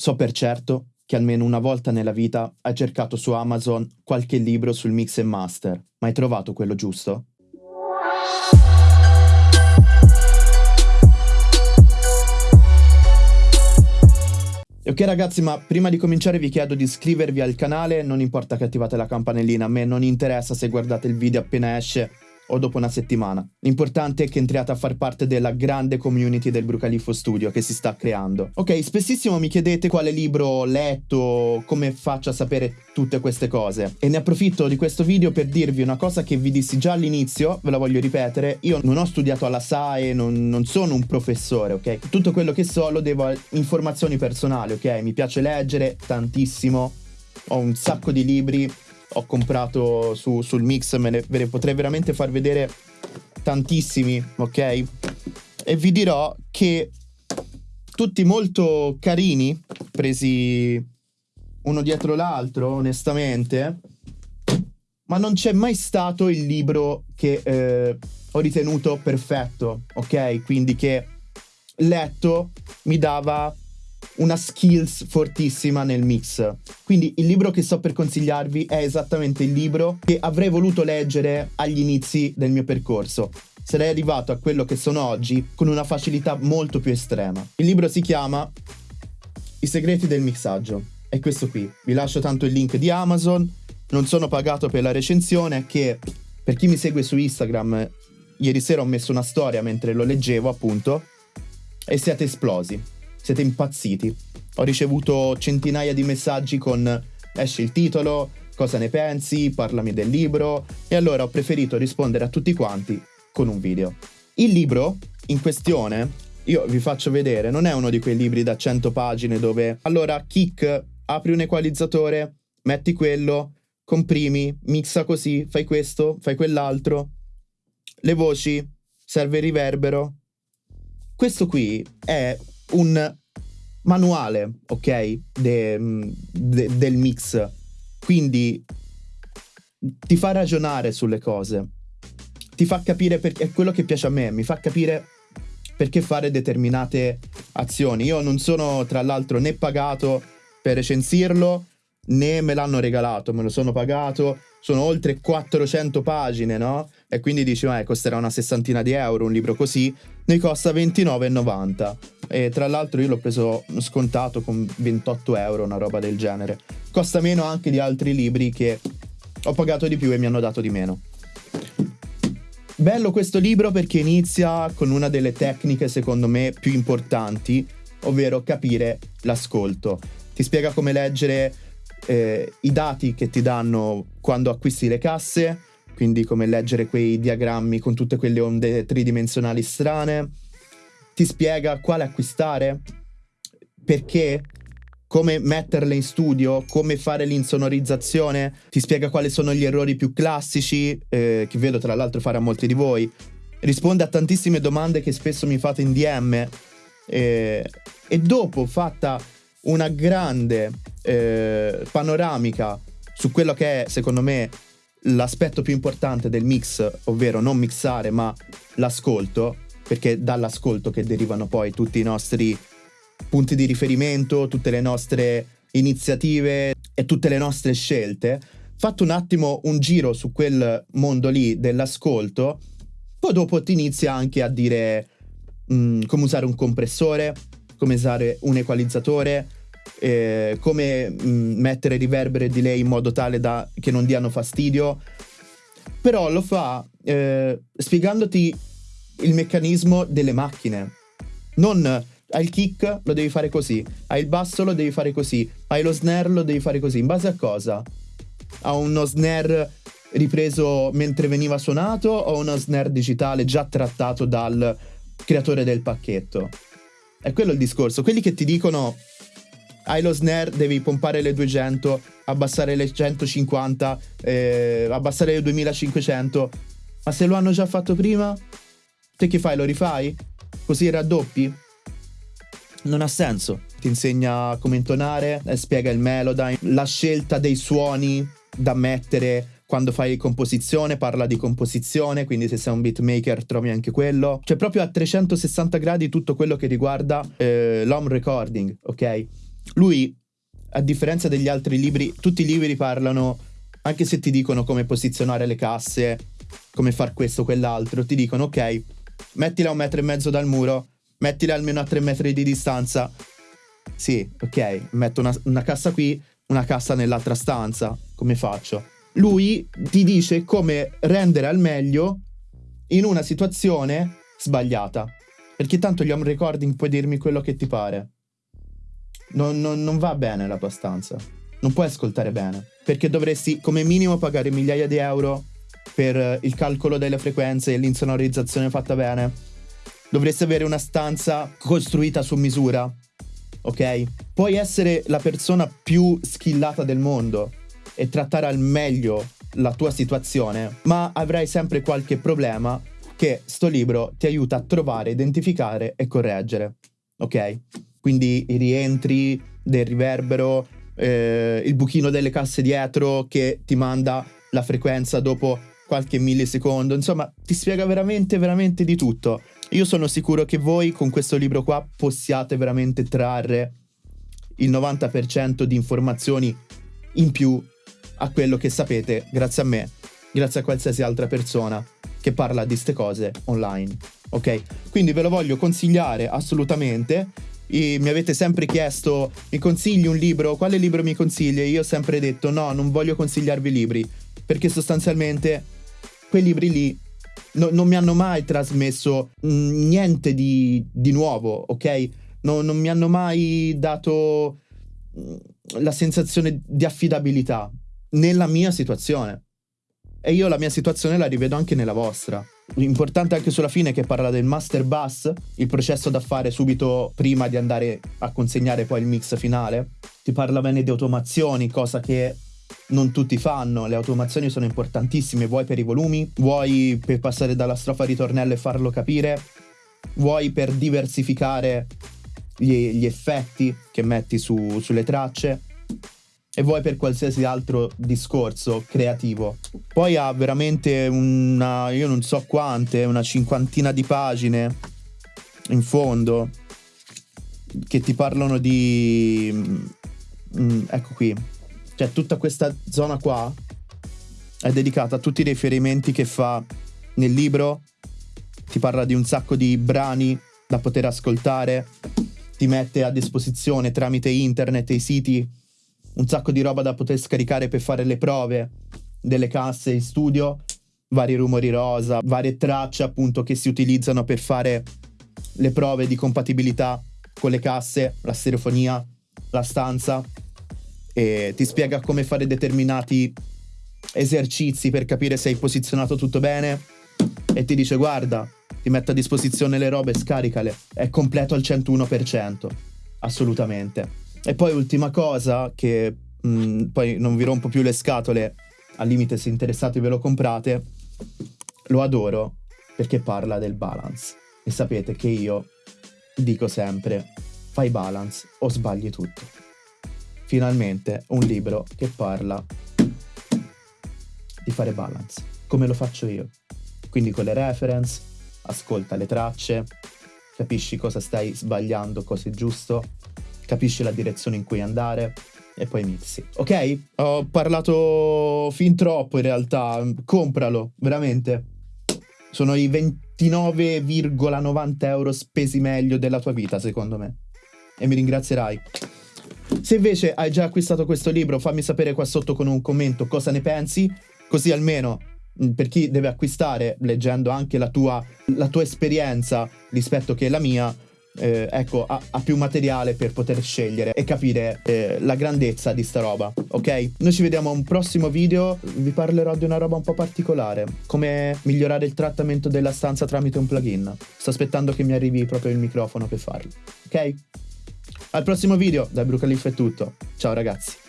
So per certo che almeno una volta nella vita hai cercato su Amazon qualche libro sul mix and master, ma hai trovato quello giusto? Ok ragazzi, ma prima di cominciare vi chiedo di iscrivervi al canale, non importa che attivate la campanellina, a me non interessa se guardate il video appena esce o dopo una settimana. L'importante è che entriate a far parte della grande community del Brucalifo Studio che si sta creando. Ok, spessissimo mi chiedete quale libro ho letto, come faccio a sapere tutte queste cose. E ne approfitto di questo video per dirvi una cosa che vi dissi già all'inizio, ve la voglio ripetere. Io non ho studiato alla SAE, non, non sono un professore, ok? Tutto quello che so lo devo a informazioni personali, ok? Mi piace leggere tantissimo, ho un sacco di libri ho comprato su, sul mix, me ne, ve ne potrei veramente far vedere tantissimi, ok? E vi dirò che tutti molto carini, presi uno dietro l'altro, onestamente, ma non c'è mai stato il libro che eh, ho ritenuto perfetto, ok? Quindi che letto mi dava una skills fortissima nel mix. Quindi il libro che sto per consigliarvi è esattamente il libro che avrei voluto leggere agli inizi del mio percorso. Sarei arrivato a quello che sono oggi con una facilità molto più estrema. Il libro si chiama I segreti del mixaggio. È questo qui. Vi lascio tanto il link di Amazon. Non sono pagato per la recensione che per chi mi segue su Instagram ieri sera ho messo una storia mentre lo leggevo appunto e siete esplosi siete impazziti. Ho ricevuto centinaia di messaggi con esce il titolo, cosa ne pensi, parlami del libro e allora ho preferito rispondere a tutti quanti con un video. Il libro in questione, io vi faccio vedere, non è uno di quei libri da 100 pagine dove allora kick, apri un equalizzatore, metti quello, comprimi, mixa così, fai questo, fai quell'altro, le voci, serve il riverbero. Questo qui è un manuale, ok, de, de, del mix. Quindi ti fa ragionare sulle cose, ti fa capire perché è quello che piace a me, mi fa capire perché fare determinate azioni. Io non sono tra l'altro né pagato per recensirlo né me l'hanno regalato, me lo sono pagato. Sono oltre 400 pagine, no? E quindi dici, eh, costerà una sessantina di euro un libro così. Ne costa 29,90. E tra l'altro io l'ho preso scontato con 28 euro, una roba del genere. Costa meno anche di altri libri che ho pagato di più e mi hanno dato di meno. Bello questo libro perché inizia con una delle tecniche secondo me più importanti, ovvero capire l'ascolto. Ti spiega come leggere eh, i dati che ti danno quando acquisti le casse, quindi come leggere quei diagrammi con tutte quelle onde tridimensionali strane ti spiega quale acquistare, perché, come metterle in studio, come fare l'insonorizzazione, ti spiega quali sono gli errori più classici, eh, che vedo tra l'altro fare a molti di voi, risponde a tantissime domande che spesso mi fate in DM eh, e dopo fatta una grande eh, panoramica su quello che è secondo me l'aspetto più importante del mix, ovvero non mixare ma l'ascolto, perché dall'ascolto che derivano poi tutti i nostri punti di riferimento, tutte le nostre iniziative e tutte le nostre scelte. Fatto un attimo un giro su quel mondo lì dell'ascolto, poi dopo ti inizia anche a dire mh, mm, come usare un compressore, come usare un equalizzatore, eh, come mh, mm, mettere riverbero e delay in modo tale da che non diano fastidio. Però lo fa eh, spiegandoti il meccanismo delle macchine. Non hai il kick, lo devi fare così, hai il basso, lo devi fare così, hai lo snare, lo devi fare così. In base a cosa? A uno snare ripreso mentre veniva suonato o uno snare digitale già trattato dal creatore del pacchetto? È quello il discorso. Quelli che ti dicono hai lo snare, devi pompare le 200, abbassare le 150, eh, abbassare le 2500. Ma se lo hanno già fatto prima, Te che fai? Lo rifai? Così raddoppi? Non ha senso. Ti insegna come intonare, eh, spiega il melodyne, la scelta dei suoni da mettere quando fai composizione, parla di composizione, quindi se sei un beatmaker trovi anche quello. Cioè proprio a 360 gradi tutto quello che riguarda eh, l'home recording, ok? Lui, a differenza degli altri libri, tutti i libri parlano, anche se ti dicono come posizionare le casse, come far questo o quell'altro, ti dicono ok, mettila a un metro e mezzo dal muro, mettila almeno a tre metri di distanza. Sì, ok, metto una, una cassa qui, una cassa nell'altra stanza, come faccio? Lui ti dice come rendere al meglio in una situazione sbagliata. Perché tanto gli home recording puoi dirmi quello che ti pare. Non, non, non va bene la tua stanza. Non puoi ascoltare bene. Perché dovresti come minimo pagare migliaia di euro per il calcolo delle frequenze e l'insonorizzazione fatta bene. Dovresti avere una stanza costruita su misura. Ok? Puoi essere la persona più skillata del mondo e trattare al meglio la tua situazione, ma avrai sempre qualche problema che sto libro ti aiuta a trovare, identificare e correggere. Ok? Quindi i rientri del riverbero, eh, il buchino delle casse dietro che ti manda la frequenza dopo qualche millisecondo, insomma ti spiega veramente, veramente di tutto. Io sono sicuro che voi con questo libro qua possiate veramente trarre il 90% di informazioni in più a quello che sapete grazie a me, grazie a qualsiasi altra persona che parla di queste cose online. Ok? Quindi ve lo voglio consigliare assolutamente. E mi avete sempre chiesto, mi consigli un libro? Quale libro mi consigli? E io ho sempre detto no, non voglio consigliarvi libri, perché sostanzialmente quei libri lì no, non mi hanno mai trasmesso mm, niente di, di nuovo, ok? No, non mi hanno mai dato mm, la sensazione di affidabilità nella mia situazione. E io la mia situazione la rivedo anche nella vostra. Importante anche sulla fine che parla del master bus, il processo da fare subito prima di andare a consegnare poi il mix finale. Ti parla bene di automazioni, cosa che non tutti fanno. Le automazioni sono importantissime, vuoi per i volumi, vuoi per passare dalla strofa al ritornello e farlo capire, vuoi per diversificare gli, gli effetti che metti su, sulle tracce e vuoi per qualsiasi altro discorso creativo. Poi ha veramente una, io non so quante, una cinquantina di pagine in fondo che ti parlano di... Mm, ecco qui. Cioè tutta questa zona qua è dedicata a tutti i riferimenti che fa nel libro. Ti parla di un sacco di brani da poter ascoltare. Ti mette a disposizione tramite internet e i siti un sacco di roba da poter scaricare per fare le prove delle casse in studio, vari rumori rosa, varie tracce appunto che si utilizzano per fare le prove di compatibilità con le casse, la stereofonia, la stanza e ti spiega come fare determinati esercizi per capire se hai posizionato tutto bene e ti dice guarda, ti metto a disposizione le robe, scaricale, è completo al 101%, assolutamente. E poi ultima cosa, che mh, mm, poi non vi rompo più le scatole, al limite se interessate ve lo comprate, lo adoro perché parla del balance. E sapete che io dico sempre, fai balance o sbagli tutto. Finalmente un libro che parla di fare balance, come lo faccio io. Quindi con le reference, ascolta le tracce, capisci cosa stai sbagliando, cosa è giusto capisci la direzione in cui andare e poi mixi. Ok? Ho parlato fin troppo in realtà, compralo, veramente. Sono i 29,90 euro spesi meglio della tua vita, secondo me. E mi ringrazierai. Se invece hai già acquistato questo libro, fammi sapere qua sotto con un commento cosa ne pensi, così almeno mm, per chi deve acquistare, leggendo anche la tua, la tua esperienza rispetto che la mia, eh, ecco, ha, ha, più materiale per poter scegliere e capire eh, la grandezza di sta roba, ok? Noi ci vediamo a un prossimo video, vi parlerò di una roba un po' particolare, come migliorare il trattamento della stanza tramite un plugin. Sto aspettando che mi arrivi proprio il microfono per farlo, ok? Al prossimo video, da Brucalif è tutto, ciao ragazzi!